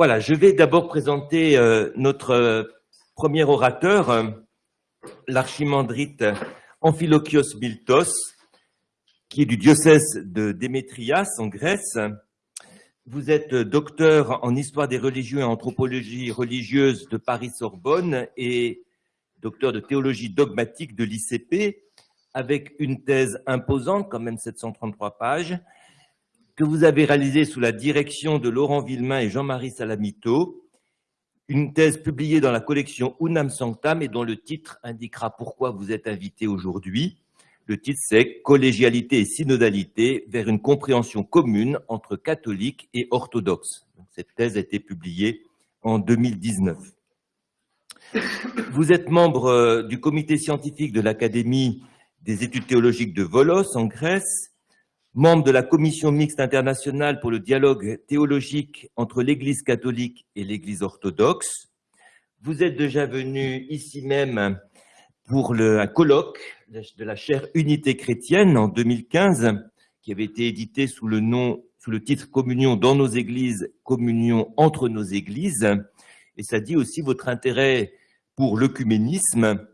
Voilà, je vais d'abord présenter euh, notre euh, premier orateur, euh, l'archimandrite Amphilochios Miltos, qui est du diocèse de Démétrias en Grèce. Vous êtes docteur en histoire des religions et anthropologie religieuse de Paris-Sorbonne et docteur de théologie dogmatique de l'ICP, avec une thèse imposante, quand même 733 pages, que vous avez réalisée sous la direction de Laurent Villemain et Jean-Marie Salamito, une thèse publiée dans la collection Unam Sanctam et dont le titre indiquera pourquoi vous êtes invité aujourd'hui. Le titre, c'est Collégialité et synodalité vers une compréhension commune entre catholiques et orthodoxes. Cette thèse a été publiée en 2019. Vous êtes membre euh, du comité scientifique de l'Académie des études théologiques de Volos en Grèce, membre de la commission mixte internationale pour le dialogue théologique entre l'Église catholique et l'Église orthodoxe. Vous êtes déjà venu ici même pour un colloque de la chaire Unité chrétienne en 2015, qui avait été édité sous le nom, sous le titre Communion dans nos églises, communion entre nos églises. Et ça dit aussi votre intérêt pour l'œcuménisme.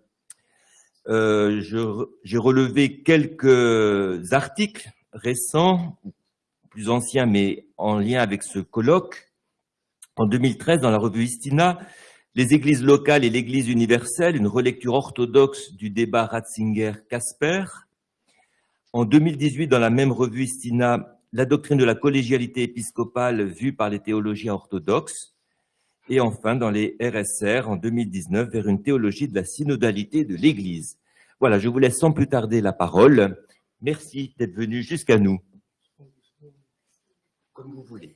Euh, J'ai relevé quelques articles récents, plus anciens, mais en lien avec ce colloque. En 2013, dans la revue Istina, les églises locales et l'église universelle, une relecture orthodoxe du débat Ratzinger-Casper. En 2018, dans la même revue Istina, la doctrine de la collégialité épiscopale vue par les théologiens orthodoxes. Et enfin, dans les RSR, en 2019, vers une théologie de la synodalité de l'Église. Voilà, je vous laisse sans plus tarder la parole. Merci d'être venu jusqu'à nous. Comme vous voulez.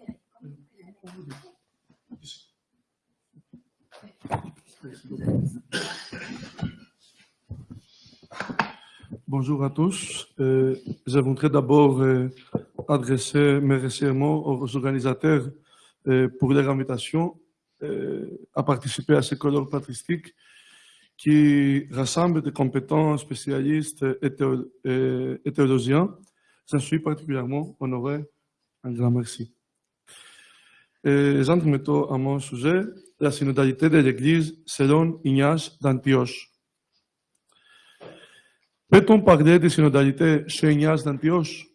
Bonjour à tous. Euh, je voudrais d'abord euh, adresser mes remerciements aux organisateurs euh, pour leur invitation euh, à participer à ce colloque patristique qui rassemble des compétents spécialistes et, théo et théologiens. J'en suis particulièrement honoré. Un grand merci. J'entre maintenant à mon sujet, la synodalité de l'Église selon Ignace d'Antioche. Peut-on parler de synodalité chez Ignace d'Antioche?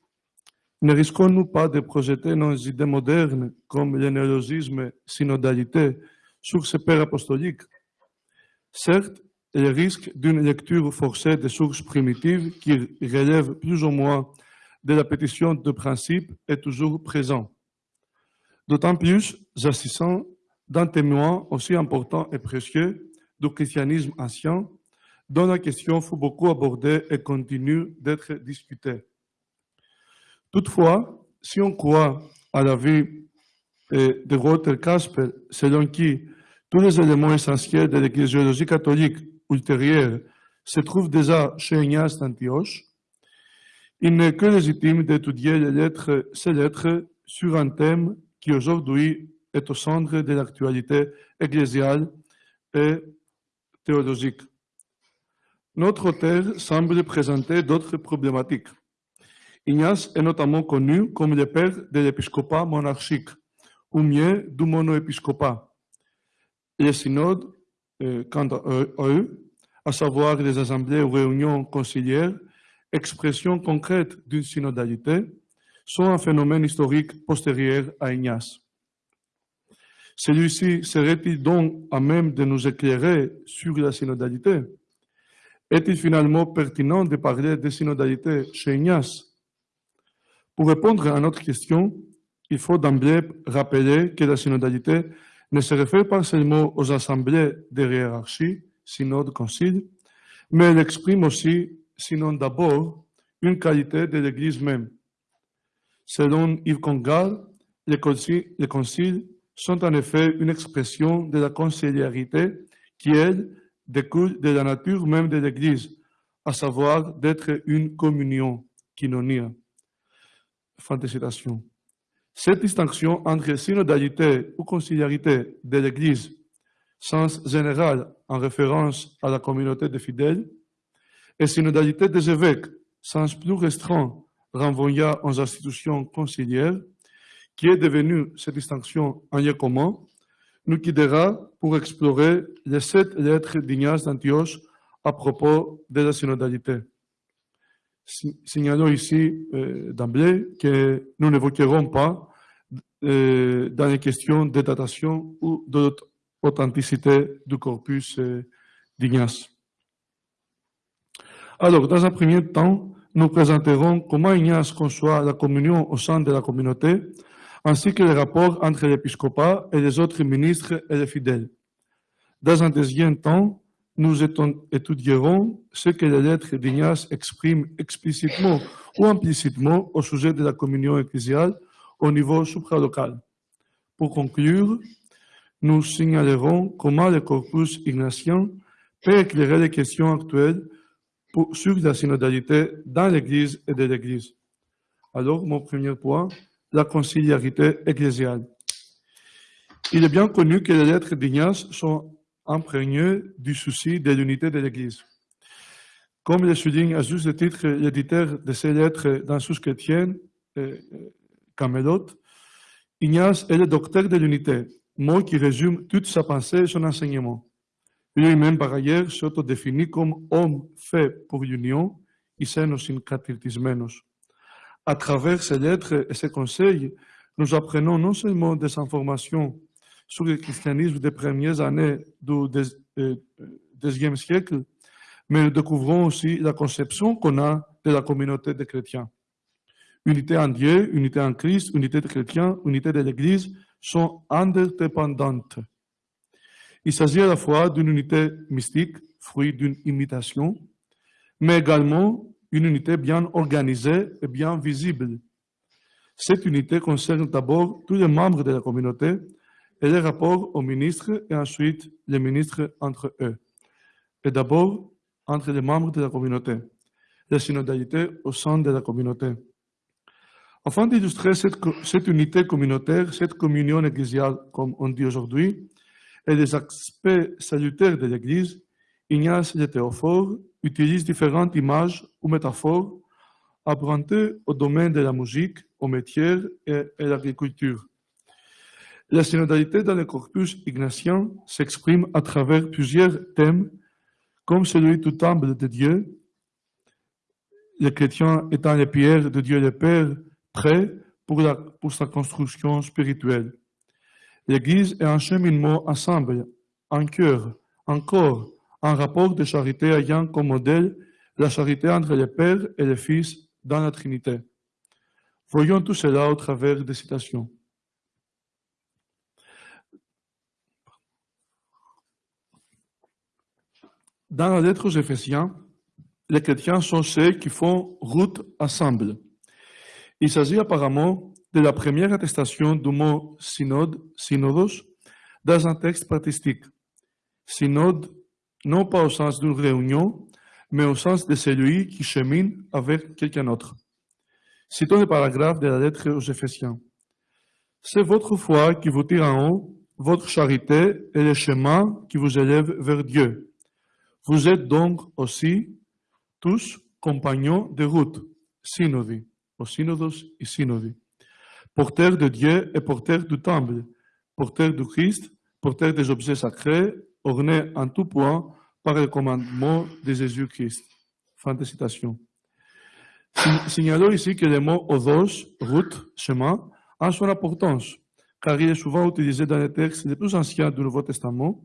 Ne risquons-nous pas de projeter nos idées modernes comme le néologisme synodalité sur ce père apostolique Certes, le risque d'une lecture forcée des sources primitives qui relèvent plus ou moins de la pétition de principe est toujours présent. D'autant plus, s'agissant d'un témoin aussi important et précieux du christianisme ancien, dont la question fut beaucoup abordée et continue d'être discutée. Toutefois, si on croit à la vie de Walter Casper, selon qui tous les éléments essentiels de l'ecclésiologie catholique ultérieure se trouvent déjà chez Ignace d'Antioche, il n'est que légitime d'étudier les lettres, ces lettres sur un thème qui aujourd'hui est au centre de l'actualité ecclésiale et théologique. Notre auteur semble présenter d'autres problématiques. Ignace est notamment connu comme le père de l'épiscopat monarchique, ou mieux du monoépiscopat. Les synodes quant à eux, à savoir les assemblées ou réunions conciliaires, expression concrète d'une synodalité, sont un phénomène historique postérieur à Ignace. Celui-ci serait-il donc à même de nous éclairer sur la synodalité? Est-il finalement pertinent de parler de synodalité chez Ignace? Pour répondre à notre question, il faut d'emblée rappeler que la synodalité ne se réfère pas seulement aux assemblées de hiérarchie, synode, concile, mais elle exprime aussi, sinon d'abord, une qualité de l'Église même. Selon Yves Congal, les conciles, sont en effet une expression de la conciliarité qui, elle, découle de la nature même de l'Église, à savoir d'être une communion, quinonia. Fin de citation. Cette distinction entre synodalité ou conciliarité de l'Église, sens général en référence à la communauté des fidèles, et synodalité des évêques, sens plus restreint renvoyant aux institutions conciliaires, qui est devenue cette distinction un lieu commun, nous guidera pour explorer les sept lettres d'Ignace d'Antioche à propos de la synodalité. Si- Signalons ici euh, d'emblée que nous n'évoquerons pas euh, dans les questions de datation ou d'authenticité du corpus euh, d'Ignace. Alors, dans un premier temps, nous présenterons comment Ignace conçoit la communion au sein de la communauté, ainsi que les rapports entre l'épiscopat et les autres ministres et les fidèles. Dans un deuxième temps, nous étudierons ce que les lettres d'Ignace expriment explicitement ou implicitement au sujet de la communion ecclésiale au niveau supralocal. Pour conclure, nous signalerons comment le corpus ignatien peut éclairer les questions actuelles sur la synodalité dans l'Église et de l'Église. Alors, mon premier point, la conciliarité ecclésiale. Il est bien connu que les lettres d'Ignace sont imprégnées du souci de l'unité de l'Église. Comme le souligne à juste titre l'éditeur de ces lettres dans Sous chrétienne, euh, Camelot, Ignace est le docteur de l'unité, mot qui résume toute sa pensée et son enseignement. Lui-même, par ailleurs, s'autodéfinit comme homme fait pour l'union, iseno syncratismenos. À travers ces lettres et ces conseils, nous apprenons non seulement des informations sur le christianisme des premières années du deuxi- euh, deuxième siècle, mais nous découvrons aussi la conception qu'on a de la communauté des chrétiens. Unité en Dieu, unité en Christ, unité des chrétiens, unité de l'Église sont interdépendantes. Il s'agit à la fois d'une unité mystique, fruit d'une imitation, mais également une unité bien organisée et bien visible. Cette unité concerne d'abord tous les membres de la communauté et les rapports aux ministres et ensuite les ministres entre eux. Et d'abord entre les membres de la communauté, la synodalité au sein de la communauté. Afin d'illustrer cette, unité communautaire, cette communion ecclésiale, comme on dit aujourd'hui, et les aspects salutaires de l'Église, Ignace de Théophore utilise différentes images ou métaphores empruntées au domaine de la musique, au métier et à l'agriculture. La synodalité dans le corpus ignatien s'exprime à travers plusieurs thèmes, comme celui du temple de Dieu, les chrétiens étant les pierres de Dieu le Père, prêts pour, sa construction spirituelle. L'Église est un cheminement ensemble, en cœur, en corps, un rapport de charité ayant comme modèle la charité entre le Père et le Fils dans la Trinité. Voyons tout cela au travers des citations. Dans la lettre aux Éphésiens, les chrétiens sont ceux qui font route ensemble. Il s'agit apparemment de la première attestation du mot synode, synodos, dans un texte patristique. Synode, non pas au sens d'une réunion, mais au sens de celui qui chemine avec quelqu'un d'autre. Citons le paragraphe de la lettre aux Éphésiens. C'est votre foi qui vous tire en haut, votre charité est le chemin qui vous élève vers Dieu. Vous êtes donc aussi tous compagnons de route, synodi, au synodos et synodi, porteurs de Dieu et porteurs du temple, porteurs du Christ, porteurs des objets sacrés, ornés en tout point par le commandement de Jésus-Christ. Fin de citation. Si- Signalons ici que le mot odos, route, chemin, a son importance, car il est souvent utilisé dans les textes les plus anciens du Nouveau Testament,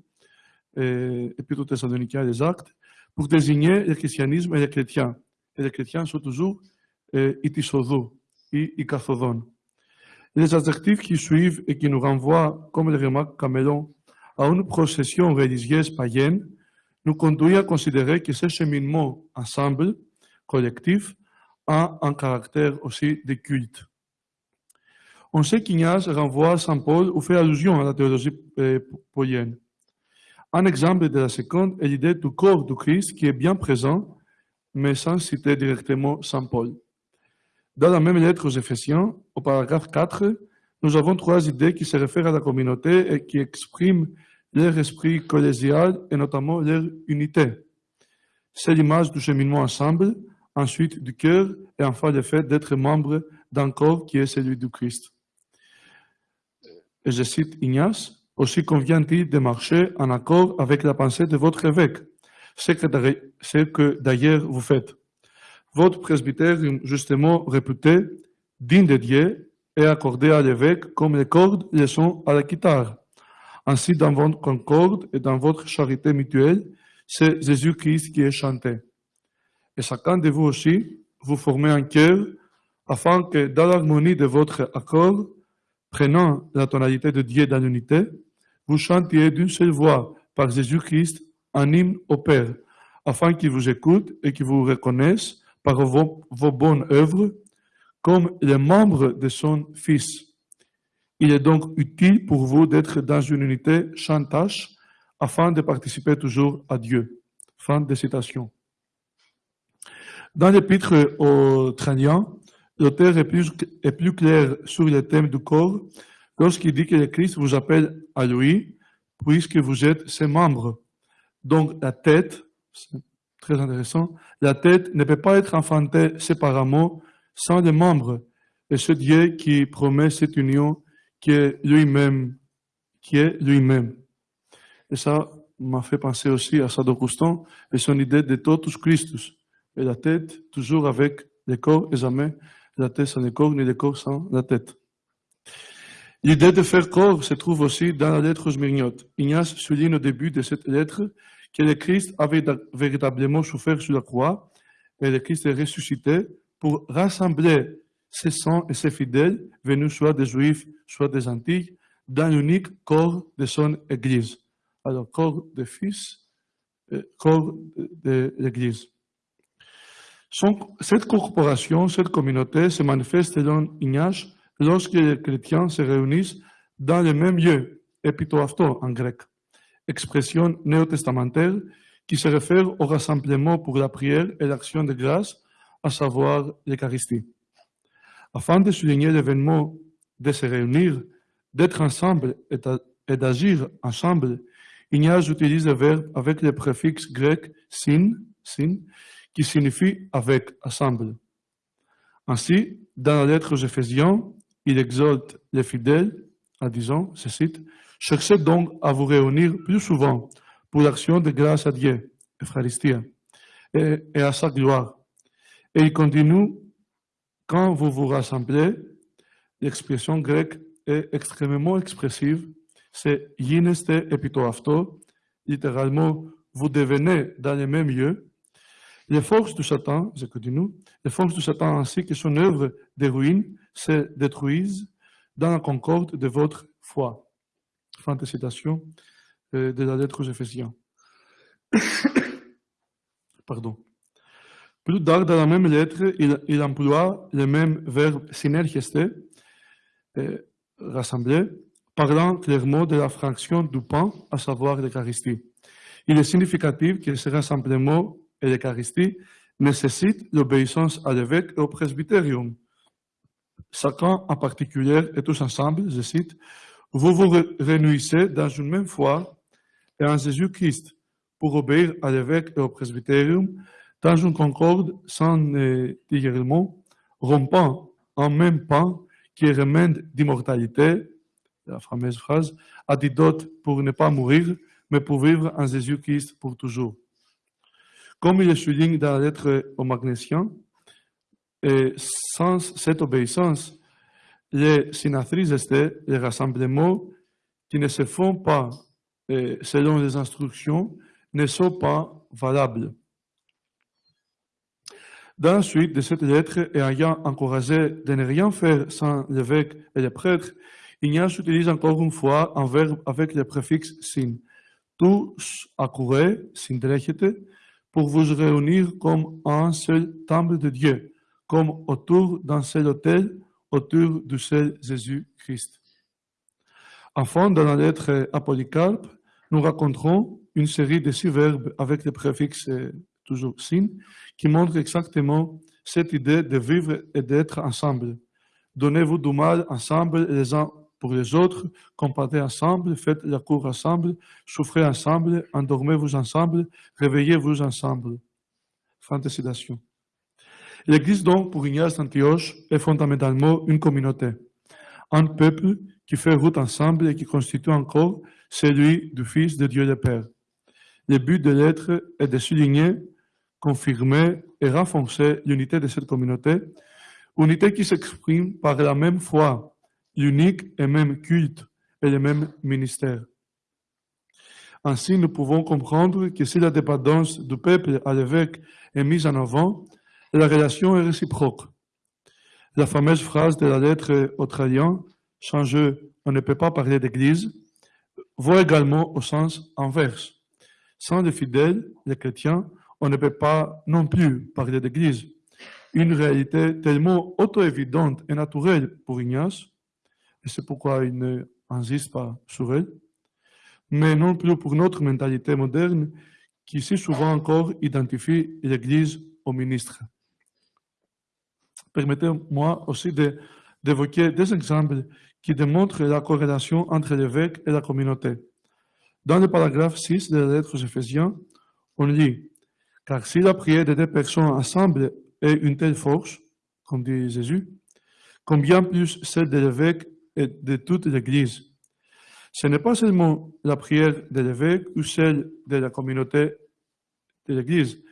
et Épître aux Thessaloniciens les Actes, pour désigner le christianisme et les chrétiens. Et les chrétiens sont toujours euh, itisodou et ikathodon. Les adjectifs qui suivent et qui nous renvoient, comme le remarque Camelon, à une procession religieuse païenne, nous conduisent à considérer que ce cheminement ensemble, collectif, a un caractère aussi de culte. On sait qu'Ignace renvoie à Saint Paul ou fait allusion à la théologie euh, païenne. Un exemple de la seconde est l'idée du corps du Christ qui est bien présent, mais sans citer directement Saint Paul. Dans la même lettre aux Éphésiens, au paragraphe 4, nous avons trois idées qui se réfèrent à la communauté et qui expriment leur esprit collégial et notamment leur unité. C'est l'image du cheminement ensemble, ensuite du cœur et enfin le fait d'être membre d'un corps qui est celui du Christ. Je cite Ignace, Aussi convient-il de marcher en accord avec la pensée de votre évêque, ce que d'ailleurs- vous faites. Votre presbytère, justement réputé, digne de Dieu, est accordé à l'évêque comme les cordes le sont à la guitare. Ainsi, dans votre concorde et dans votre charité mutuelle, c'est Jésus-Christ qui est chanté. Et chacun de vous aussi, vous formez un cœur, afin que dans l'harmonie de votre accord, prenant la tonalité de Dieu dans l'unité, vous chantiez d'une seule voix par Jésus-Christ un hymne au Père, afin qu'il vous écoute et qu'il vous reconnaisse par vos, bonnes œuvres comme les membres de son Fils. Il est donc utile pour vous d'être dans une unité sans tâche afin de participer toujours à Dieu. Fin de citation. Dans l'épître aux Traniens, l'auteur est plus, est plus clair sur le thème du corps lorsqu'il dit que le Christ vous appelle à lui, puisque vous êtes ses membres. Donc la tête, c'est très intéressant, la tête ne peut pas être enfantée séparément sans les membres. Et c'est Dieu qui promet cette union qui est lui-même, qui est lui-même. Et ça m'a fait penser aussi à Saint-Augustin et son idée de totus Christus. Et la tête, toujours avec le corps et jamais la tête sans le corps, ni le corps sans la tête. L'idée de faire corps se trouve aussi dans la lettre aux Smyrniotes. Ignace souligne au début de cette lettre que le Christ avait véritablement souffert sur la croix et le Christ est ressuscité pour rassembler ses saints et ses fidèles, venus soit des Juifs, soit des Antilles, dans l'unique corps de son Église. Alors, corps de Fils, euh, corps de, l'Église. Cette corporation, cette communauté se manifeste selon Ignace lorsque les chrétiens se réunissent dans le même lieu, epitoafto en grec, expression néo-testamentaire qui se réfère au rassemblement pour la prière et l'action de grâce, à savoir l'Eucharistie. Afin de souligner l'événement de se réunir, d'être ensemble et d'a- et d'agir ensemble, Ignace utilise le verbe avec le préfixe grec sin, sin, qui signifie avec, ensemble. Ainsi, dans la lettre aux Éphésiens, il exhorte les fidèles en disant, je cite, Cherchez donc à vous réunir plus souvent pour l'action de grâce à Dieu, Eucharistia, et, et à sa gloire. Et il continue, quand vous vous rassemblez, l'expression grecque est extrêmement expressive, c'est gineste epitoafto, littéralement, vous devenez dans le même lieu, les forces du Satan, je continue, les forces du Satan ainsi que son œuvre de ruine se détruisent dans la concorde de votre foi. Fin de citation euh, de la lettre aux Éphésiens. Pardon. Plus tard, dans la même lettre, il, emploie le même verbe synergiste, euh, rassembler, parlant clairement de la fraction du pain, à savoir l'Eucharistie. Il est significatif que ce rassemblement et l'Eucharistie nécessitent l'obéissance à l'évêque et au presbytérium. Chacun en particulier et tous ensemble, je cite, vous vous ré- réunissez dans une même foi et en Jésus-Christ pour obéir à l'évêque et au presbytérium dans une concorde sans égarement, rompant en même pas qui est remède d'immortalité, la fameuse phrase, antidote pour ne pas mourir, mais pour vivre en Jésus-Christ pour toujours. Comme il le souligne dans la lettre aux Magnésiens, et sans cette obéissance, les synatrices, les rassemblements qui ne se font pas selon les instructions, ne sont pas valables. Dans la suite de cette lettre, et ayant encouragé de ne rien faire sans l'évêque et les prêtres, Ignace utilise encore une fois un verbe avec le préfixe sin. Tous accourez, syndrechete, pour vous réunir comme un seul temple de Dieu, comme autour d'un seul autel, autour du seul Jésus-Christ. Enfin, dans la lettre à Polycarpe, nous raconterons une série de six verbes avec le préfixe euh, toujours sin, qui montrent exactement cette idée de vivre et d'être ensemble. Donnez-vous du mal ensemble les uns pour les autres, combattez ensemble, faites la cour ensemble, souffrez ensemble, endormez-vous ensemble, réveillez-vous ensemble. Fin de citation. L'Église donc, pour Ignace d'Antioche, est fondamentalement une communauté, un peuple qui fait route ensemble et qui constitue encore celui du Fils de Dieu le Père. Le but de l'être est de souligner, confirmer et renforcer l'unité de cette communauté, unité qui s'exprime par la même foi, l'unique et même culte et le même ministère. Ainsi, nous pouvons comprendre que si la dépendance du peuple à l'évêque est mise en avant, la relation est réciproque. La fameuse phrase de la lettre aux Trailiens, sans eux, on ne peut pas parler d'Église, vaut également au sens inverse. Sans les fidèles, les chrétiens, on ne peut pas non plus parler d'Église. Une réalité tellement auto-évidente et naturelle pour Ignace, et c'est pourquoi il n'insiste pas sur elle, mais non plus pour notre mentalité moderne qui si souvent encore identifie l'Église au ministre. Permettez-moi aussi d'évoquer des exemples qui démontrent la corrélation entre l'évêque et la communauté. Dans le paragraphe 6 de la lettre aux Éphésiens, on lit Car si la prière de deux personnes ensemble est une telle force, comme dit Jésus, combien plus celle de l'évêque et de toute l'Église? Ce n'est pas seulement la prière de l'évêque ou celle de la communauté de l'Église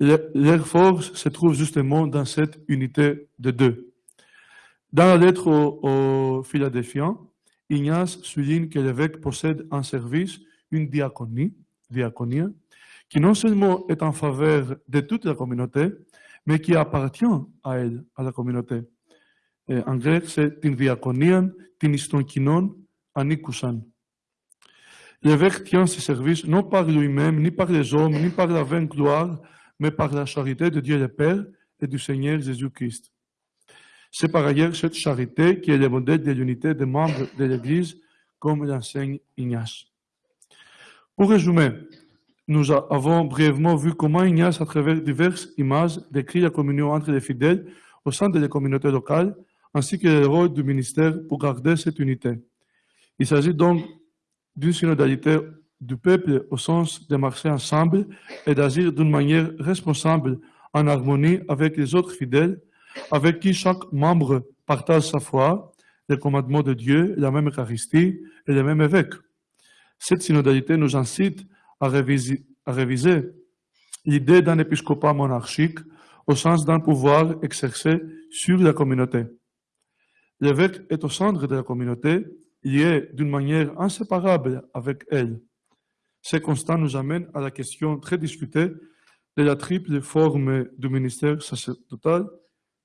Leur force se trouve justement dans cette unité de deux. Dans la lettre aux, Philadelphiens, Ignace souligne que l'évêque possède en service une diaconie, diaconie, qui non seulement est en faveur de toute la communauté, mais qui appartient à elle, à la communauté. en grec, c'est την diaconien, την ιστονκινών, ανήκουσαν. L'évêque tient ses services non par lui-même, ni par les hommes, ni par la vaine gloire, mais par la charité de Dieu le Père et du Seigneur Jésus-Christ. C'est par ailleurs cette charité qui est le modèle de l'unité des membres de l'Église, comme l'enseigne Ignace. Pour résumer, nous avons brièvement vu comment Ignace, à travers diverses images, décrit la communion entre les fidèles au sein de la communauté locale, ainsi que le rôle du ministère pour garder cette unité. Il s'agit donc d'une synodalité du peuple au sens de marcher ensemble et d'agir d'une manière responsable en harmonie avec les autres fidèles, avec qui chaque membre partage sa foi, les commandements de Dieu, la même Eucharistie et le même évêque. Cette synodalité nous incite à réviser, à réviser l'idée d'un épiscopat monarchique au sens d'un pouvoir exercé sur la communauté. L'évêque est au centre de la communauté lié d'une manière inséparable avec elle. Ce constat nous amène à la question très discutée de la triple forme du ministère sacerdotal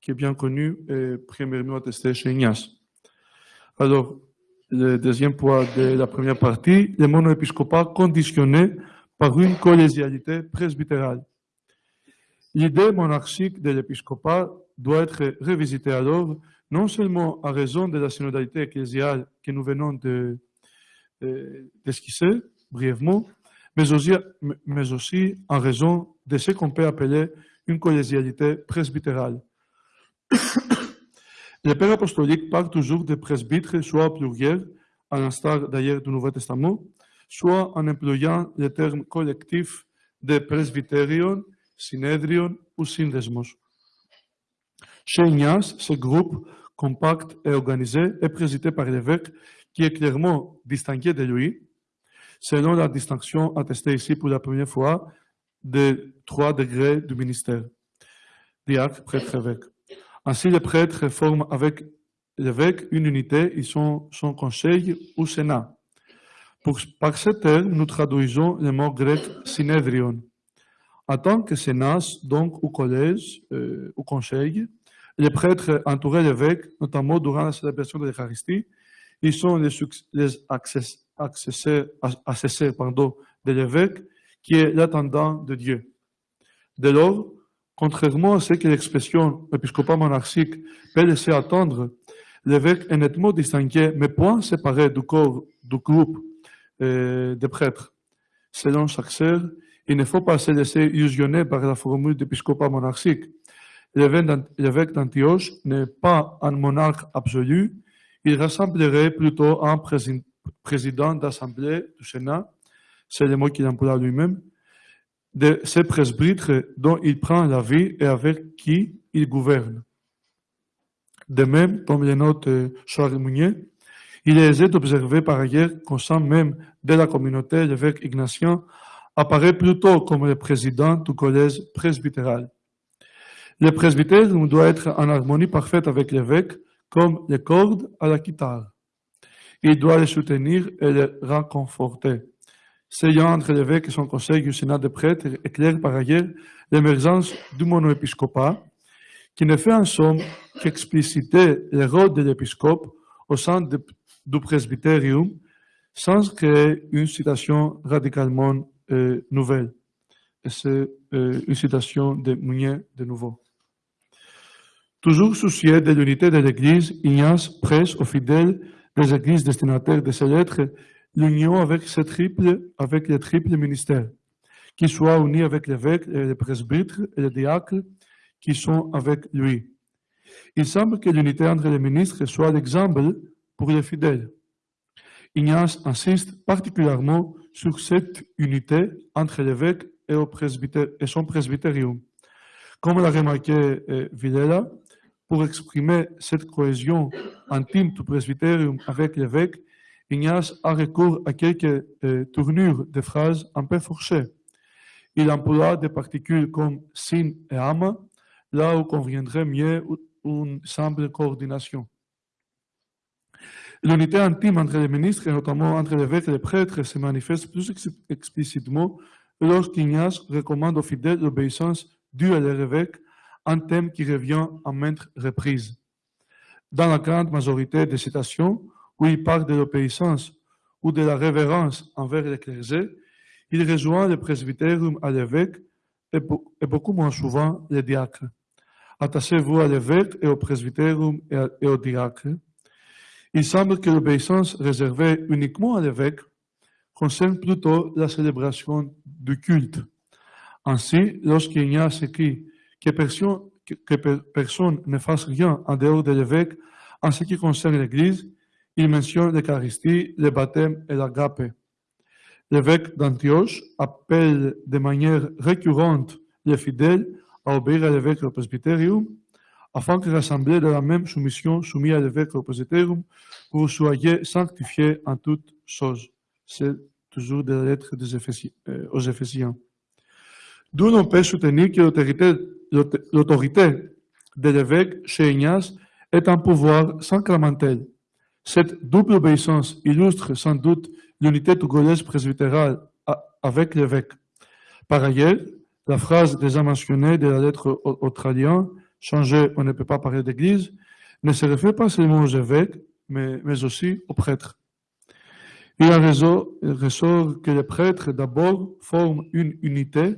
qui est bien connue et premièrement attestée chez Ignace. Alors, le deuxième point de la première partie, le monoépiscopat conditionné par une collégialité presbytérale. L'idée monarchique de l'épiscopat doit être révisitée alors non seulement à raison de la synodalité ecclésiale que nous venons de, d'esquisser brièvement, mais aussi, mais en raison de ce qu'on peut appeler une collégialité presbytérale. Le Père apostolique parle toujours de presbytres, soit au pluriel, à l'instar d'ailleurs du Nouveau Testament, soit en employant le terme collectif de presbyterion, synedrion ou syndesmos. Chez ce groupe compact et organisé est présidé par l'évêque qui est clairement distingué de lui, selon la distinction attestée ici pour la première fois des trois degrés du ministère, diacre, prêtre, évêque. Ainsi, les prêtres forment avec l'évêque une unité, ils sont son conseil ou sénat. Par ce terme, nous traduisons le mot grec synedrion. En tant que sénat, donc, ou collège, euh, ou conseil, les prêtres entourés l'évêque, notamment durant la célébration de l'Eucharistie, ils sont les, les accessés, pardon, de l'évêque, qui est l'attendant de Dieu. Dès lors, contrairement à ce que l'expression épiscopat monarchique peut laisser attendre, l'évêque est nettement distingué, mais point séparé du corps du groupe euh, des prêtres. Selon sœur, il ne faut pas se laisser illusionner par la formule d'épiscopat monarchique. L'évêque d'Antioche n'est pas un monarque absolu, il ressemblerait plutôt un président d'assemblée du Sénat, c'est le mot qu'il emploie lui-même, de ces presbytres dont il prend la vie et avec qui il gouverne. De même, comme le note Charles Mounier, Il est aisé d'observer par ailleurs qu'au sein même de la communauté, l'évêque Ignatien apparaît plutôt comme le président du collège presbytéral. Le presbytère doit être en harmonie parfaite avec l'évêque, comme les cordes à la guitare. Il doit les soutenir et les réconforter. Lien entre l'évêque et son conseil du Sénat des prêtres éclaire par ailleurs l'émergence du monoépiscopat, qui ne fait en somme qu'expliciter le rôle de l'épiscope au sein de- du presbytérium sans créer une citation radicalement euh, nouvelle. C'est euh, une citation de Mounier de nouveau. Toujours soucieux de l'unité de l'Église, Ignace presse aux fidèles des églises destinataires de ces lettres l'union avec, ce triple, avec le triple ministère, qui soit uni avec l'évêque, et les presbytres et les diacres qui sont avec lui. Il semble que l'unité entre les ministres soit l'exemple pour les fidèles. Ignace insiste particulièrement sur cette unité entre l'évêque et, et son presbytérium. Comme l'a remarqué euh, Villela, pour exprimer cette cohésion intime du presbytérium avec l'évêque, Ignace a recours à quelques euh, tournures de phrases un peu fourchées. Il emploie des particules comme sin et ama, là où conviendrait mieux une simple coordination. L'unité intime entre les ministres, et notamment entre l'évêque et les prêtres, se manifeste plus ex- explicitement lorsqu'Ignace recommande aux fidèles l'obéissance due à leur évêque, un thème qui revient à maintes reprises. Dans la grande majorité des citations où il parle de l'obéissance ou de la révérence envers le clergé, il rejoint le presbytérium à l'évêque et, beau- et beaucoup moins souvent les diacres. Attachez-vous à l'évêque et au presbytérium et, à- et aux diacres. Il semble que l'obéissance réservée uniquement à l'évêque concerne plutôt la célébration du culte. Ainsi, lorsqu'Ignace écrit que personne, ne fasse rien en dehors de l'évêque en ce qui concerne l'Église, il mentionne l'Eucharistie, le baptême et l'agape. L'évêque d'Antioche appelle de manière récurrente les fidèles à obéir à l'évêque au presbytérium, afin que l'assemblée de la même soumission soumise à l'évêque au presbytérium, vous soyez sanctifiés en toutes choses. C'est toujours de la lettre des euh, aux Éphésiens. D'où l'on peut soutenir que l'autorité l'auto- l'autorité de l'évêque chez Ignace est un pouvoir sacramentel. Cette double obéissance illustre sans doute l'unité du collège presbytéral a- avec l'évêque. Par ailleurs, la phrase déjà mentionnée de la lettre au- aux Tradiens, changée, on ne peut pas parler d'église, ne se réfère pas seulement aux évêques, mais, aussi aux prêtres. Il en ressort que les prêtres d'abord forment une unité,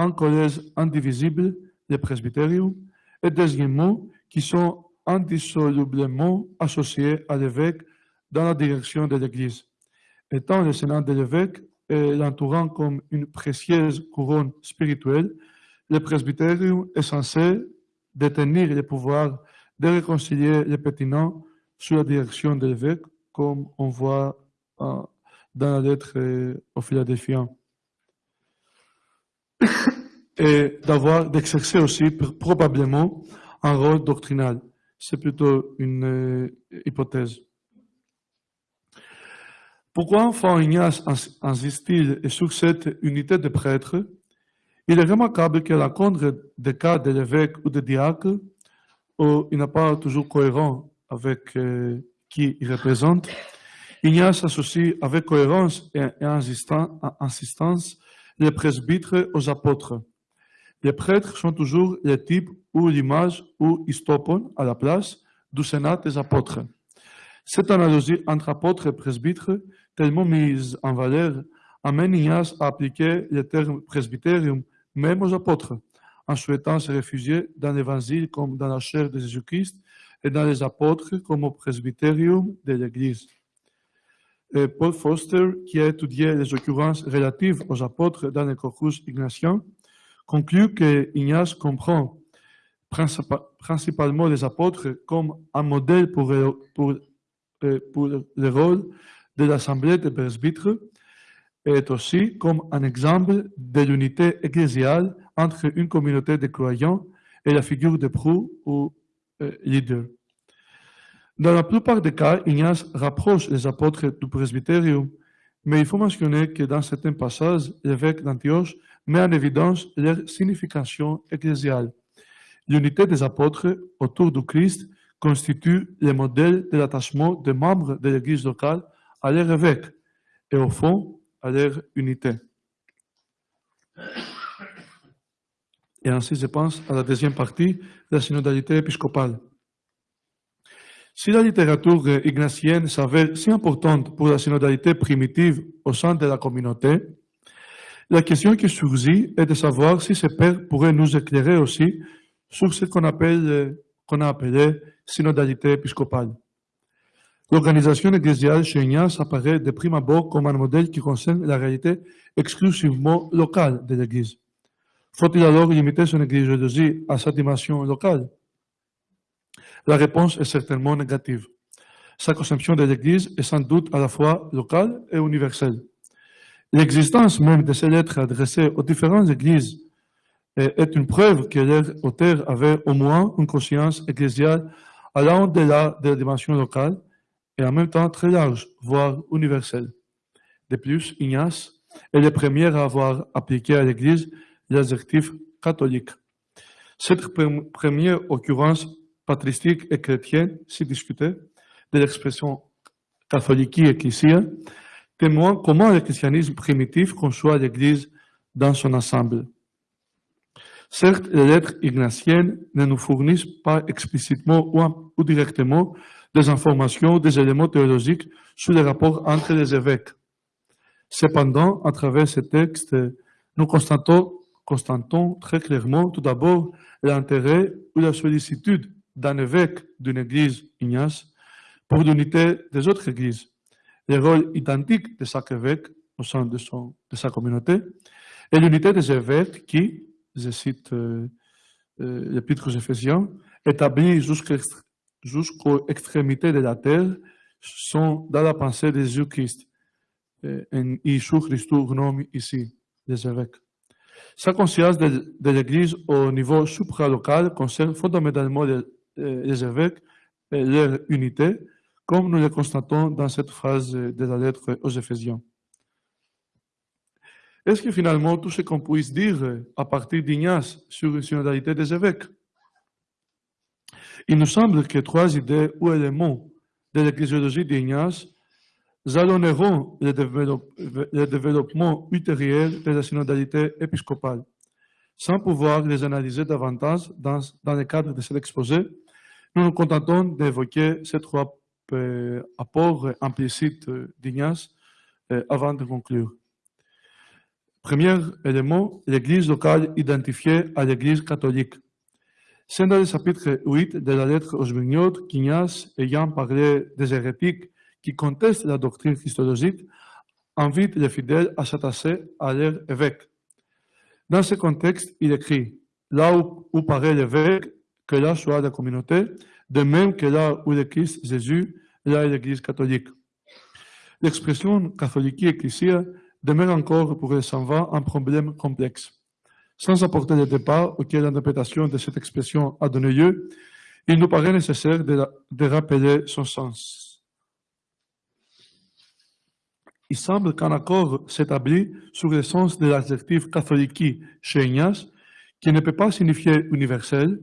un collège indivisible, le presbytérium, et deuxièmement, qui sont indissolublement associés à l'évêque dans la direction de l'Église. Étant le sénat de l'évêque et l'entourant comme une précieuse couronne spirituelle, le presbytérium est censé détenir le pouvoir de réconcilier les pétinants sous la direction de l'évêque, comme on voit euh, dans la lettre euh, aux Philadelphiens. Et d'avoir, d'exercer aussi pr- probablement un rôle doctrinal. C'est plutôt une euh, hypothèse. Pourquoi enfin Ignace ins- insiste-t-il sur cette unité de prêtres? Il est remarquable que la contre des cas de l'évêque ou de diacre, où il n'est pas toujours cohérent avec euh, qui il représente, Ignace associe avec cohérence et, et insistan- insistance les presbytres aux apôtres. Les prêtres sont toujours le type ou l'image ou istopon à la place du sénat des apôtres. Cette analogie entre apôtres et presbytres, tellement mise en valeur, amène Ignace à appliquer le terme presbytérium même aux apôtres, en souhaitant se réfugier dans l'évangile comme dans la chair de Jésus-Christ et dans les apôtres comme au presbytérium de l'Église. Paul Foster, qui a étudié les occurrences relatives aux apôtres dans le corpus ignatien, conclut que Ignace comprend principa- principalement les apôtres comme un modèle pour, le- euh, rôle de l'assemblée des presbytres est aussi comme un exemple de l'unité ecclésiale entre une communauté de croyants et la figure de proue ou euh, leader. Dans la plupart des cas, Ignace rapproche les apôtres du presbytérium, mais il faut mentionner que dans certains passages, l'évêque d'Antioche met en évidence leur signification ecclésiale. L'unité des apôtres autour du Christ constitue le modèle de l'attachement des membres de l'Église locale à leur évêque et au fond à leur unité. Et ainsi, je pense à la deuxième partie de la synodalité épiscopale. Si la littérature ignatienne s'avère si importante pour la synodalité primitive au sein de la communauté, la question qui surgit est de savoir si ces pères pourraient nous éclairer aussi sur ce qu'on appelle, a appelé synodalité épiscopale. L'organisation ecclésiale chez Ignace apparaît de prime abord comme un modèle qui concerne la réalité exclusivement locale de l'Église. Faut-il alors limiter son ecclésiologie à sa dimension locale? La réponse est certainement négative. Sa conception de l'Église est sans doute à la fois locale et universelle. L'existence même de ces lettres adressées aux différentes églises est une preuve que leur auteur avait au moins une conscience ecclésiale allant au-delà de la dimension locale et en même temps très large, voire universelle. De plus, Ignace est le premier à avoir appliqué à l'Église l'adjectif catholique. Cette première occurrence patristique et chrétienne, si discutée, de l'expression catholique ecclésia, témoigne comment le christianisme primitif conçoit l'Église dans son ensemble. Certes, les lettres ignatiennes ne nous fournissent pas explicitement ou, directement des informations, des éléments théologiques sur les rapports entre les évêques. Cependant, à travers ces textes, nous constatons, constatons très clairement tout d'abord l'intérêt ou la sollicitude d'un évêque d'une église ignace pour l'unité des autres églises, le rôle identique de chaque évêque au sein de, sa communauté, et l'unité des évêques qui, je cite euh, euh, l'Épître aux Éphésiens, établis jusqu'aux extrémités de la terre, sont dans la pensée de Jésus-Christ. Et sur Christus nomme ici les évêques. Sa conscience de, de l'Église au niveau supralocal concerne fondamentalement les, les évêques et leur unité, comme nous le constatons dans cette phrase de la lettre aux Éphésiens. Est-ce que finalement tout ce qu'on puisse dire à partir d'Ignace sur une synodalité des évêques? Il nous semble que trois idées ou éléments de l'ecclésiologie d'Ignace jalonneront le, développement ultérieur de la synodalité épiscopale. Sans pouvoir les analyser davantage dans, dans le cadre de cet exposé, nous nous contentons d'évoquer ces trois euh, apports implicites d'Ignace euh, avant de conclure. Premier élément, l'Église locale identifiée à l'Église catholique. C'est dans le chapitre 8 de la lettre aux Vignotes qu'Ignace, ayant parlé des hérétiques qui contestent la doctrine christologique, invite les fidèles à s'attacher à leur évêque. Dans ce contexte, il écrit Là où, où paraît l'évêque, que là soit la communauté, de même que là où Christ Jésus, là est l'Église catholique. L'expression catholique ecclésia demeure encore pour les va un problème complexe. Sans apporter le départ auquel l'interprétation de cette expression a donné lieu, il nous paraît nécessaire de, de rappeler son sens. Il semble qu'un accord s'établit sur le sens de l'adjectif catholique chez Ignace, qui ne peut pas signifier universel,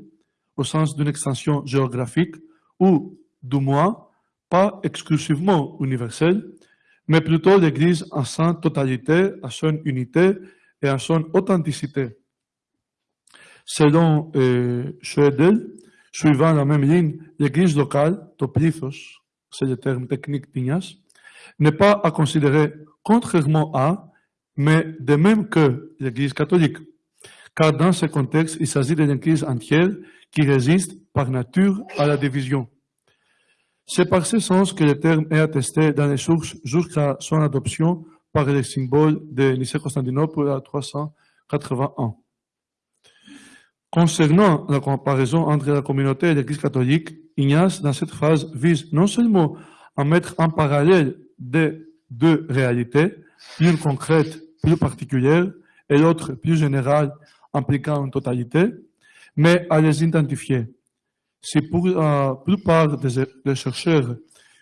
au sens d'une extension géographique, ou, du moins, pas exclusivement universel, mais plutôt l'Église en sa totalité, à son unité et à son authenticité. Selon euh, suivant la même ligne, l'Église locale, toplithos, c'est le terme technique d'Ignace, n'est pas à considérer contrairement à, mais de même que l'Église catholique. Car dans ce contexte, il s'agit d'une Église entière qui résiste par nature à la division. C'est par ce sens que le terme est attesté dans les sources jusqu'à son adoption par les symboles de Nicée-Constantinople à 381. Concernant la comparaison entre la communauté et l'Église catholique, Ignace, dans cette phrase, vise non seulement à mettre en parallèle deux réalités, l'une concrète, plus particulière, et l'autre plus générale, impliquant une totalité, mais à les identifier. Si pour la plupart des, chercheurs,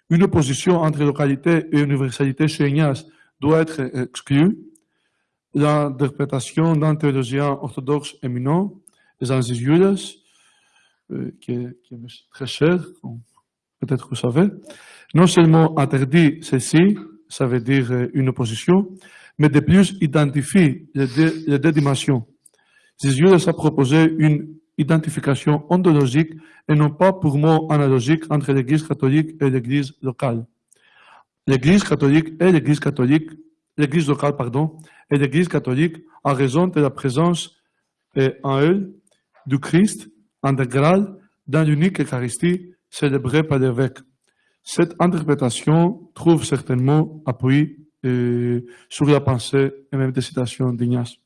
une opposition entre localité et universalité chez doit être exclue, l'interprétation d'un théologien orthodoxe éminent, les Anzis euh, qui, est, très cher, peut-être vous savez, non seulement interdit ceci, ça veut dire euh, une opposition, mais de plus identifie les les deux dimensions. Zisioulas a proposé une identification ontologique et non pas purement analogique entre l'Église catholique et l'Église locale. L'Église catholique et l'Église catholique, l'Église locale, pardon, et l'Église catholique en raison de la présence euh, en elle du Christ intégral dans l'unique Eucharistie célébrée par l'évêque. Cette interprétation trouve certainement appui euh, sur la pensée et même des citations d'Ignace.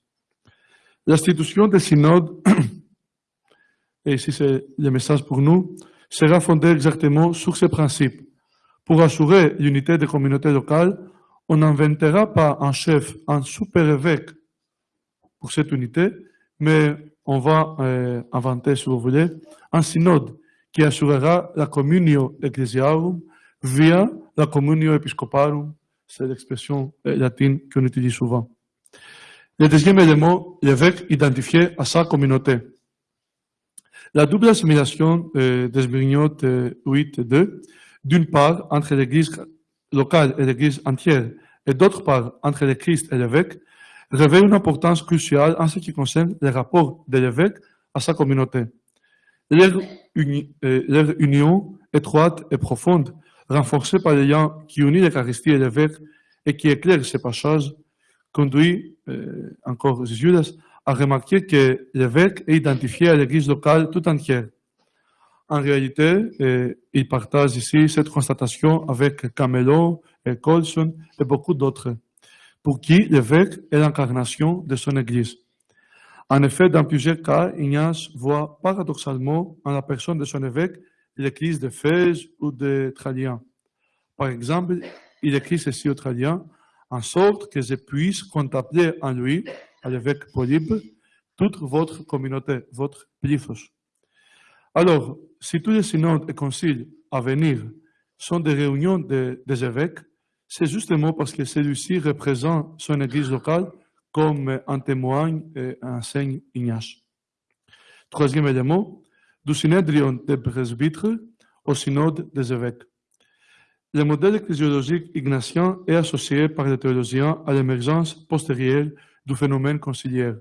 L'institution des synodes, et ici c'est le message pour nous, sera fondée exactement sur ces principes. Pour assurer l'unité des communautés locales, on n'inventera pas un chef, un super-évêque pour cette unité, mais on va euh, inventer, si vous voulez, un synode qui assurera la communio ecclesiarum via la communio episcoparum, c'est l'expression euh, latine qu'on utilise souvent. Le deuxième élément, l'évêque identifié à sa communauté. La double assimilation euh, des Brignotes 8 et 2, d'une part entre l'église locale et l'église entière, et d'autre part entre le Christ et l'évêque, revêt une importance cruciale en ce qui concerne les rapports de l'évêque à sa communauté. Euh, leur, union étroite et profonde, renforcée par les liens qui unissent l'Eucharistie et l'évêque et qui éclaire ces passages, conduit euh, encore Judas à remarquer que l'évêque est identifié à l'Église locale tout entière. En réalité, euh, il partage ici cette constatation avec Camelo et Colson et beaucoup d'autres pour qui l'évêque est l'incarnation de son Église. En effet, dans plusieurs cas, Ignace voit paradoxalement en la personne de son évêque l'Église de Fès ou de Tralien. Par exemple, il écrit ceci au Tralien, en sorte que je puisse contempler en lui, à l'évêque Polybe, toute votre communauté, votre plifos. Alors, si tous les synodes et conciles à venir sont des réunions de, des évêques, c'est justement parce que celui-ci représente son église locale comme en témoigne et enseigne Ignace. Troisième élément, du synédrion des presbytres au synode des évêques. Le modèle ecclésiologique ignatien est associé par les théologiens à l'émergence postérieure du phénomène conciliaire.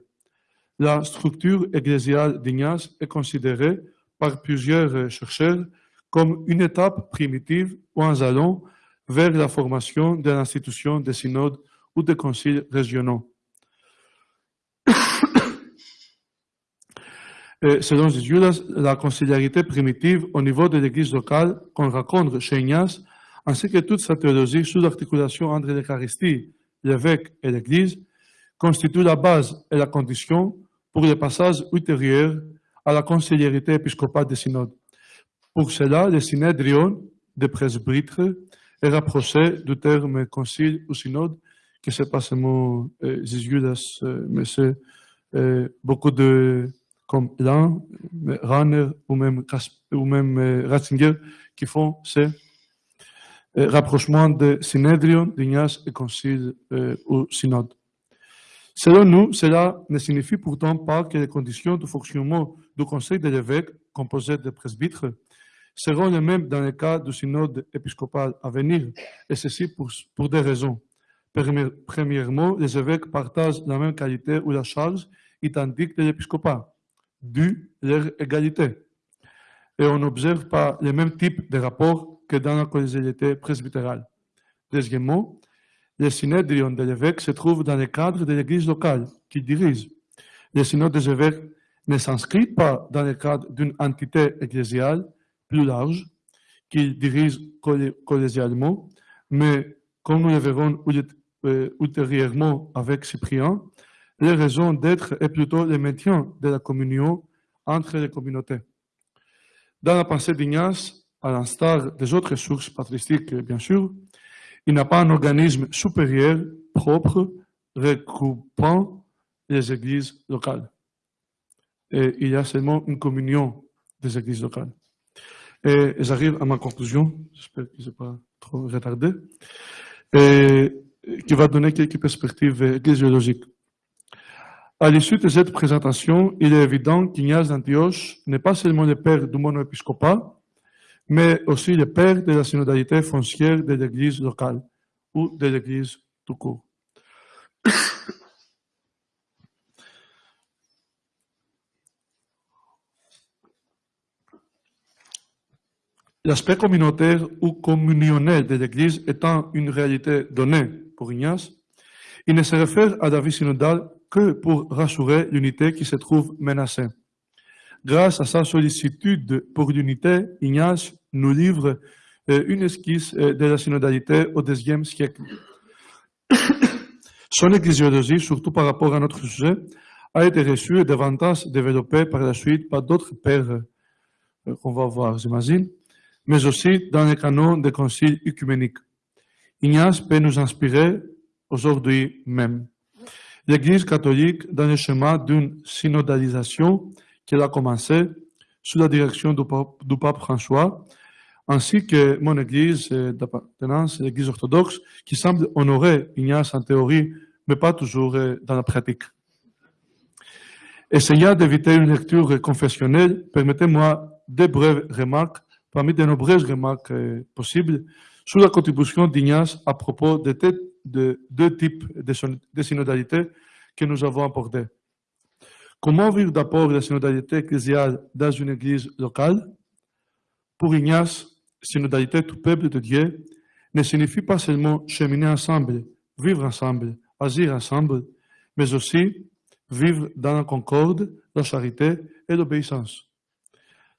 La structure ecclésiale d'Ignace est considérée par plusieurs chercheurs comme une étape primitive ou un jalon vers la formation de l'institution des synodes ou des conciles régionaux. Selon Judas, la conciliarité primitive au niveau de l'église locale qu'on raconte chez Ignace, ainsi que toute sa théologie sous l'articulation entre l'Eucharistie, l'évêque et l'église, constitue la base et la condition pour le passage ultérieur à la conciliarité épiscopale des synodes. Pour cela, le synédrion des presbytres est rapproché du terme concile ou synode, que c'est pas seulement euh, euh, mais c'est euh, beaucoup de, comme Lan, Ranner ou même, euh, Ratzinger, qui font ce euh, rapprochement de et concile euh, ou synode. Selon nous, cela ne signifie pourtant pas que les conditions de fonctionnement du conseil de l'évêque, composé de presbytres, seront les mêmes dans le cas du synode épiscopal à venir, et ceci pour, pour des raisons. Premièrement, les évêques partagent la même qualité ou la charge identique de l'épiscopat, dû leur égalité. Et on n'observe pas le même type de rapport que dans la collégialité presbytérale. Deuxièmement, le synédrion de l'évêque se trouve dans le cadre de l'église locale qu'il dirige. Le synode des évêques ne s'inscrit pas dans le cadre d'une entité ecclésiale, plus large, qu'il dirige collégialement, mais comme nous le verrons euh, ultérieurement avec Cyprien, les raisons d'être est plutôt le maintien de la communion entre les communautés. Dans la pensée d'Ignace, à l'instar des autres sources patristiques, bien sûr, il n'a pas un organisme supérieur propre regroupant les églises locales. Il y a seulement une communion des églises locales. Et j'arrive à ma conclusion, j'espère que je n'ai pas trop retardé, et qui va donner quelques perspectives ecclésiologiques. À l'issue de cette présentation, il est évident qu'Ignace d'Antioche n'est pas seulement le père du monoépiscopat, mais aussi le père de la synodalité foncière de l'Église locale ou de l'Église tout court. L'aspect communautaire ou communionnel de l'Église étant une réalité donnée pour Ignace, il ne se réfère à la vie synodale que pour rassurer l'unité qui se trouve menacée. Grâce à sa sollicitude pour l'unité, Ignace nous livre euh, une esquisse euh, de la synodalité au deuxième siècle. Son ecclésiologie, surtout par rapport à notre sujet, a été reçue et davantage développée par la suite par d'autres pères euh, qu'on va voir, j'imagine, mais aussi dans les canons des conciles œcuméniques. Ignace peut nous inspirer aujourd'hui même. L'Église catholique, dans le chemin d'une synodalisation qu'elle a commencé sous la direction du pape, François, ainsi que mon Église d'appartenance, l'Église orthodoxe, qui semble honorer Ignace en théorie, mais pas toujours dans la pratique. Essayant d'éviter une lecture confessionnelle, permettez-moi deux brèves remarques parmi de nombreuses remarques euh, possibles sur la contribution d'Ignace à propos de, deux types de, synodalité que nous avons abordés. Comment vivre d'abord la synodalité ecclésiale dans une église locale Pour Ignace, synodalité tout peuple de Dieu ne signifie pas seulement cheminer ensemble, vivre ensemble, agir ensemble, mais aussi vivre dans la concorde, la charité et l'obéissance.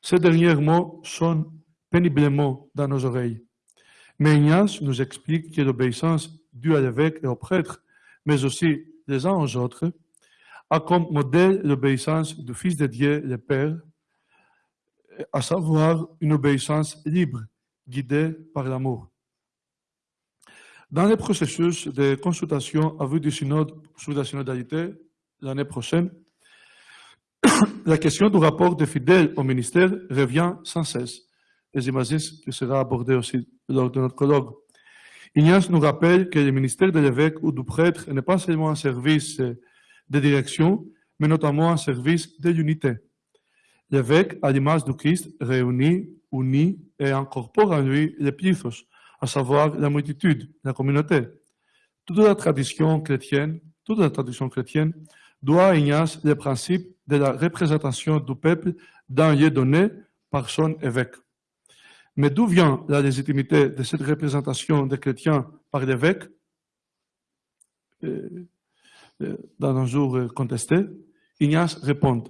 Ces derniers mots sont péniblement dans nos oreilles. Mais Ignace nous explique que l'obéissance due à l'évêque et au prêtre, mais aussi les uns aux autres, a comme modèle l'obéissance du Fils de Dieu, le Père, à savoir une obéissance libre, guidée par l'amour. Dans le processus de consultation à vue du synode sur la synodalité l'année prochaine, la question du rapport des fidèles au ministère revient sans cesse et j'imagine que sera abordé aussi lors de notre colloque. Ignace nous rappelle que le ministère de l'évêque ou du prêtre n'est pas seulement un service de direction, mais notamment un service de l'unité. L'évêque, à l'image du Christ, réunit, unit et incorpore en lui les plithos, à savoir la multitude, la communauté. Toute la tradition chrétienne, toute la tradition chrétienne doit à Ignace le principe de la représentation du peuple dans lieu donné par son évêque. Mais d'où vient la légitimité de cette représentation des chrétiens par l'évêque? Euh, dans un jour euh, contesté Ignace répond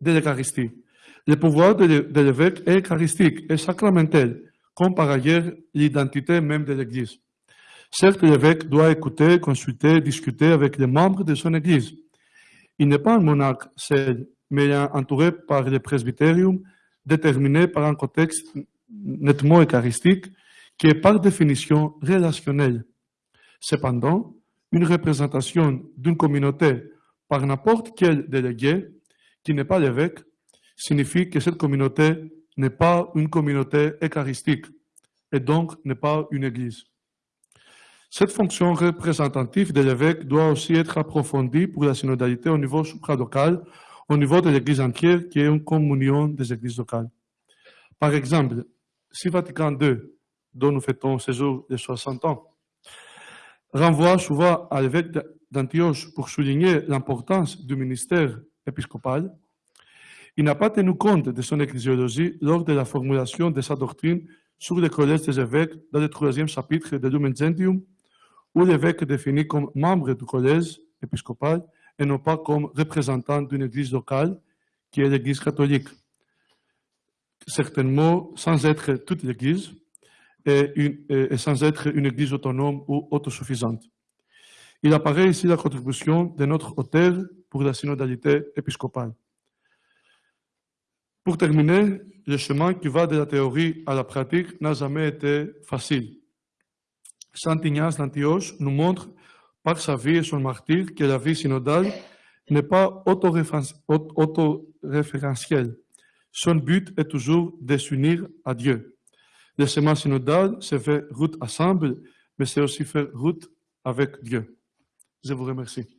de l'Eucharistie. Le pouvoir de l'évêque est eucharistique et sacramentel, comme par ailleurs l'identité même de l'Église. Certes, l'évêque doit écouter, consulter, discuter avec les membres de son Église. Il n'est pas un monarque seul, mais entouré par le presbytérium, déterminé par un contexte nettement eucharistique, qui est par définition relationnel. Cependant, une représentation d'une communauté par n'importe quel délégué, qui n'est pas l'évêque, signifie que cette communauté n'est pas une communauté eucharistique et donc n'est pas une église. Cette fonction représentative de l'évêque doit aussi être approfondie pour la synodalité au niveau supralocal, au niveau de l'église entière, qui est une communion des églises locales. Par exemple, si Vatican II, dont nous fêtons ce jour de 60 ans, renvoie souvent à l'évêque d'Antioche pour souligner l'importance du ministère épiscopal, il n'a pas tenu compte de son ecclésiologie lors de la formulation de sa doctrine sur le collège des évêques dans le troisième chapitre de Lumen Gentium, où l'évêque est défini comme membre du collège épiscopal et non pas comme représentant d'une église locale qui est l'église catholique. Certainement sans être toute l'Église et, sans être une Église autonome ou autosuffisante. Il apparaît ici la contribution de notre auteur pour la synodalité épiscopale. Pour terminer, le chemin qui va de la théorie à la pratique n'a jamais été facile. Saint Ignace d'Antioche nous montre par sa vie et son martyr que la vie synodale n'est pas autoréférentielle, Son but est toujours de s'unir à Dieu. Le chemin synodal, c'est faire route ensemble, mais c'est aussi faire route avec Dieu. Je vous remercie.